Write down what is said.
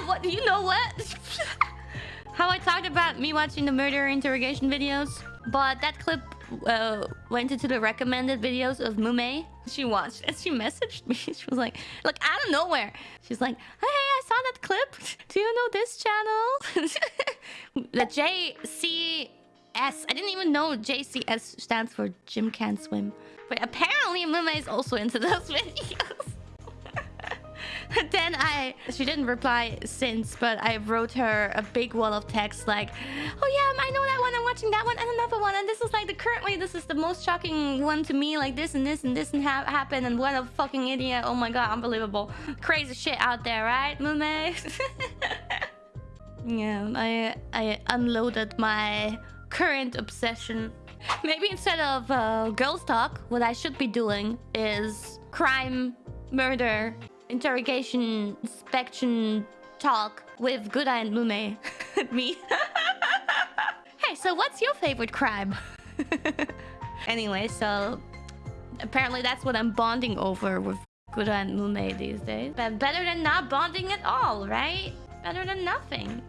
yeah, what you know what? How I talked about me watching the murder interrogation videos, but that clip uh, went into the recommended videos of Mume. She watched and she messaged me. She was like, like out of nowhere. She's like, hey, I saw that clip. Do you know this channel? the JCS. I didn't even know JCS stands for Jim Can't Swim. But apparently Mume is also into those videos. then I... She didn't reply since, but I wrote her a big wall of text like, Oh yeah, I know that one, I'm watching that one and another one. And this is like the currently, this is the most shocking one to me. Like this and this and this and ha happened. And what a fucking idiot. Oh my god, unbelievable. Crazy shit out there, right, Mume? yeah, I, I unloaded my current obsession. Maybe instead of uh, girls talk, what I should be doing is crime, murder, interrogation, inspection talk with Good and Mume. Me. hey, so what's your favorite crime? anyway, so apparently that's what I'm bonding over with Good and Mume these days. But better than not bonding at all, right? Better than nothing.